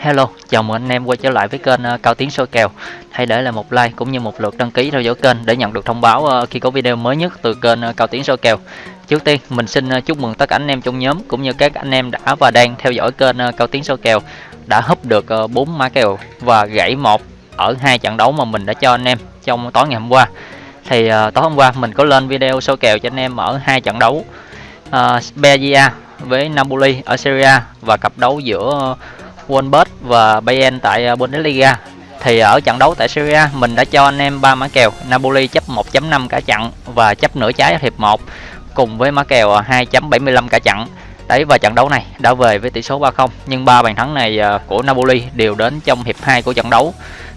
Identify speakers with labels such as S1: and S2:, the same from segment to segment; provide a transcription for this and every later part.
S1: Hello, chào mừng anh em quay trở lại với kênh ờ, Cao Tiến soi kèo. Hãy để lại một like cũng như một lượt đăng ký theo dõi kênh để nhận được thông báo ờ, khi có video mới nhất từ kênh ờ, Cao Tiến soi kèo. Trước tiên, mình xin chúc mừng tất cả anh em trong nhóm cũng như các anh em đã và đang theo dõi kênh Cao Tiến soi kèo đã húp được 4 mã kèo và gãy một ở hai trận đấu mà mình đã cho anh em trong tối ngày hôm qua. Thì tối hôm qua mình có lên video soi kèo cho anh em ở hai trận đấu uh, Spezia với Napoli ở Serie A và cặp đấu giữa Wolfsburg và Bayern tại ờ, Bundesliga. Thì ở trận đấu tại Serie A, mình đã cho anh em ba mã kèo, Napoli chấp 1.5 cả trận và chấp nửa trái hiệp 1 cùng với mã kèo ờ, 2.75 cả trận. Đấy, và trận đấu này đã về với tỷ số 3-0 nhưng ba bàn thắng này ờ, của Napoli đều đến trong hiệp 2 của trận đấu.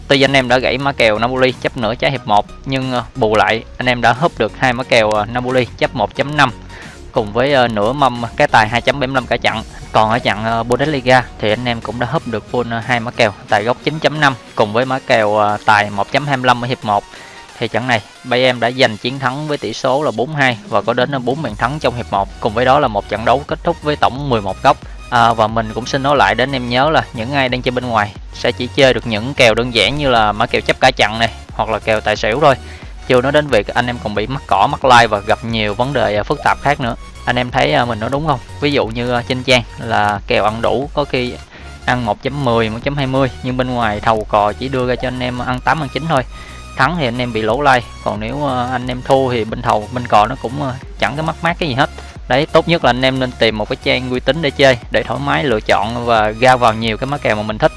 S1: Tuy anh em đã gãy mã kèo Napoli chấp nửa trái hiệp 1 nhưng bù lại anh em đã húp được hai mã kèo Napoli chấp 1.5 cùng với nửa mâm, cái tài 2.75 cả trận. Còn ở trận ờ, Bundesliga thì anh em cũng đã húp được full ờ, hai mã kèo tài góc 9.5 cùng với mã kèo ờ, tài 1.25 ở hiệp 1. Thì trận này Bayern đã giành chiến thắng với tỷ số là 4-2 và có đến 4 bàn thắng trong hiệp 1. Cùng với đó là một trận đấu kết thúc với tổng 11 góc. À, và mình cũng xin nói lại đến em nhớ là những ai đang chơi bên ngoài sẽ chỉ chơi được những kèo đơn giản như là mã kèo chấp cả trận này hoặc là kèo tài xỉu thôi chưa nói đến việc anh em còn bị mắc cỏ mắc like và gặp nhiều vấn đề phức tạp khác nữa anh em thấy à, mình nói đúng không? Ví dụ như à, trên trang là kèo ăn đủ, có khi ăn 1.10 1.20 nhưng bên ngoài thầu cò chỉ đưa ra cho anh em ăn 8 ăn 9 thôi. Thắng thì anh em bị lỗ lay còn nếu à, anh em thua thì bên thầu, bên cò nó cũng chẳng có mắc mát cái gì hết. Đấy, tốt nhất là anh em nên tìm một cái trang uy tín để chơi, để thoải mái lựa chọn và ra vào nhiều cái mã kèo mà mình thích.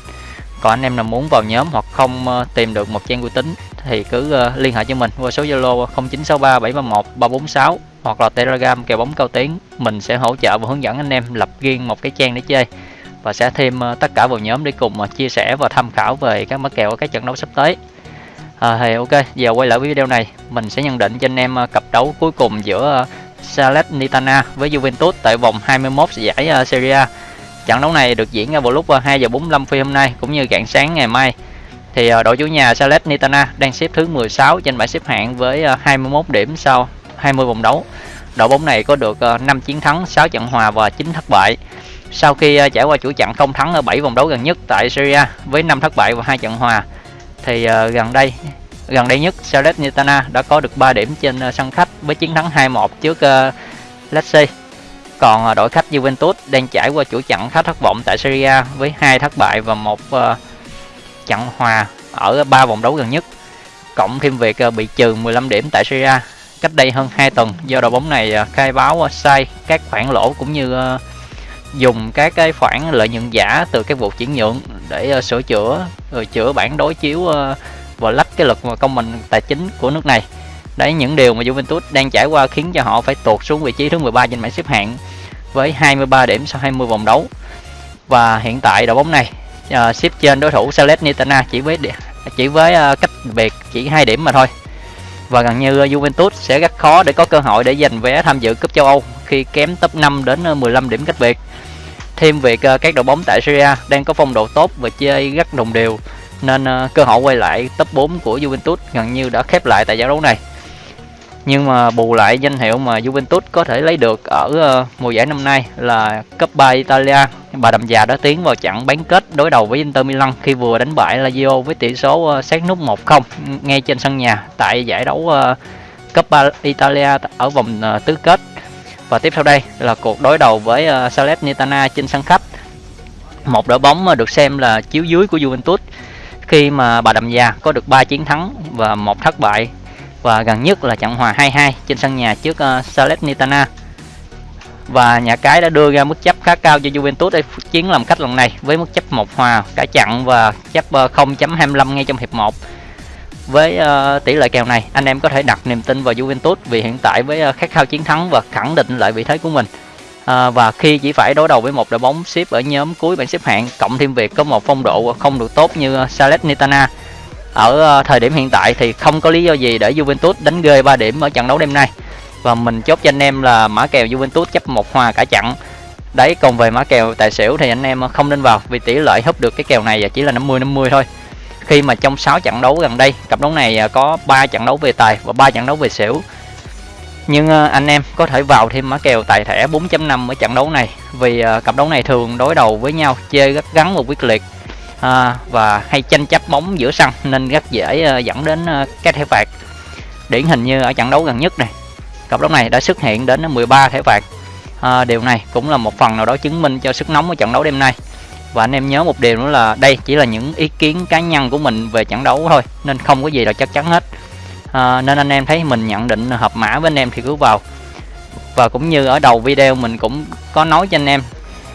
S1: Còn anh em nào muốn vào nhóm hoặc không tìm được một trang uy tín thì cứ liên hệ cho mình qua số Zalo 0963 731 346 hoặc là Telegram kèo bóng cao tiến mình sẽ hỗ trợ và hướng dẫn anh em lập riêng một cái trang để chơi. Và sẽ thêm ờ, tất cả vào nhóm để cùng ờ, chia sẻ và tham khảo về các mã kèo ở các trận đấu sắp tới. À, thì ok giờ quay lại với video này. Mình sẽ nhận định cho anh em ờ, cặp đấu cuối cùng giữa Salernitana với Juventus tại vòng 21 giải Serie A. Trận đấu này được diễn ra vào lúc 2 giờ 45 phi hôm nay cũng như rạng sáng ngày mai. Thì đội chủ nhà Salernitana đang xếp thứ 16 trên bảng xếp hạng với 21 điểm sau. 20 vòng đấu. Đội bóng này có được ờ, 5 chiến thắng, 6 trận hòa và 9 thất bại. Sau khi ờ, trải qua chuỗi trận không thắng ở 7 vòng đấu gần nhất tại Syria với 5 thất bại và 2 trận hòa thì ờ, gần đây gần đây nhất Salernitana đã có được 3 điểm trên sân khách với chiến thắng 2-1 trước Lecce. Còn đội khách Juventus đang trải qua chuỗi trận khá thất vọng tại Syria với hai thất bại và một trận hòa ở 3 vòng đấu gần nhất cộng thêm việc bị trừ 15 điểm tại Syria cách đây hơn 2 tuần do đội bóng này à, khai báo à, sai các khoản lỗ cũng như à, dùng các cái khoản lợi nhuận giả từ các vụ chuyển nhượng để sửa chữa rồi chữa bản đối chiếu và lách cái lực công bằng tài chính của nước này. Đấy những điều mà Juventus đang trải qua khiến cho họ phải tuột xuống vị trí thứ 13 trên bảng xếp hạng với 23 điểm sau 20 vòng đấu. Và hiện tại đội bóng này uh, xếp trên đối thủ Salernitana chỉ với chỉ với uh, cách biệt chỉ hai điểm mà thôi và gần như ờ, Juventus sẽ rất khó để có cơ hội để giành vé tham dự cúp châu Âu khi kém top 5 đến ờ, 15 điểm cách biệt. Thêm việc ờ, các đội bóng tại Serie đang có phong độ tốt và chơi rất đồng đều, nên cơ hội quay lại top 4 của Juventus gần như đã khép lại tại giải đấu này. Nhưng mà bù lại danh hiệu mà Juventus có thể lấy được ở mùa giải năm nay là Coppa Italia bà đầm già đã tiến vào trận bán kết đối đầu với Inter Milan khi vừa đánh bại Lazio với tỷ số ờ, sát nút 1-0 ngay trên sân nhà tại giải đấu ờ, cấp Coppa Italia ở vòng ờ, tứ kết. Và tiếp theo đây là cuộc đối đầu với Salernitana trên sân khách. Một đội bóng được xem là chiếu dưới của Juventus. Khi mà bà đầm già có được 3 chiến thắng và một thất bại. Và gần nhất là trận hòa 2-2 trên sân nhà trước uh, Salernitana và nhà cái đã đưa ra mức chấp khá cao cho Juventus để chiến làm khách lần này với mức chấp một hòa cả chặn và chấp ờ, 0.25 ngay trong hiệp 1 với uh, tỷ lệ kèo này anh em có thể đặt niềm tin vào Juventus vì hiện tại với uh, khát khao chiến thắng và khẳng định lại vị thế của mình. À, và khi chỉ phải đối đầu với một đội bóng xếp ở nhóm cuối bảng xếp hạng cộng thêm việc có một phong độ không được tốt như Salernitana ở thời điểm hiện tại thì không có lý do gì để Juventus đánh ghê 3 điểm ở trận đấu đêm nay và mình chốt cho anh em là mã kèo Juventus chấp một hòa cả trận đấy còn về mã kèo tài xỉu thì anh em không nên vào vì tỷ lệ húp được cái kèo này chỉ là 50 50 thôi. Khi mà trong 6 trận đấu gần đây cặp đấu này à, có 3 trận đấu về tài và 3 trận đấu về xỉu. Nhưng à, anh em có thể vào thêm mã kèo tài thẻ 4.5 ở trận đấu này vì à, cặp đấu này thường đối đầu với nhau chơi rất gắn và quyết liệt à, và hay tranh chấp bóng giữa sân nên rất dễ dẫn đến các thẻ phạt. Điển hình như ở trận đấu gần nhất này cặp đấu này đã xuất hiện đến 13 thẻ phạt à, điều này cũng là một phần nào đó chứng minh cho sức nóng của trận đấu đêm nay. Và anh em nhớ một điều nữa là đây chỉ là những ý kiến cá nhân của mình về trận đấu thôi nên không có gì là chắc chắn hết. À, nên anh em thấy mình nhận định hợp mã với anh em thì cứ vào. Và cũng như ở đầu video mình cũng có nói cho anh em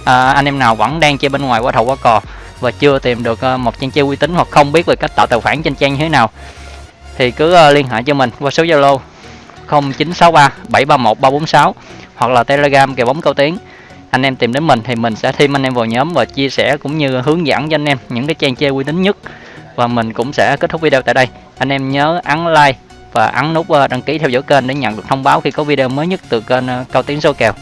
S1: à, anh em nào vẫn đang chơi bên ngoài qua thầu qua cò và chưa tìm được à, một trang chơi uy tín hoặc không biết về cách tạo tài khoản trên trang như thế nào thì cứ à, liên hệ cho mình qua số zalo 0963 731 346 hoặc là telegram kèo bóng cao tiến. Anh em tìm đến mình thì mình sẽ thêm anh em vào nhóm và chia sẻ cũng như hướng dẫn cho anh em những cái trang chơi uy tín nhất. Và mình cũng sẽ kết thúc video tại đây. Anh em nhớ ấn like và ấn nút ờ, đăng ký theo dõi kênh để nhận được thông báo khi có video mới nhất từ kênh ờ, cao tiến số kèo.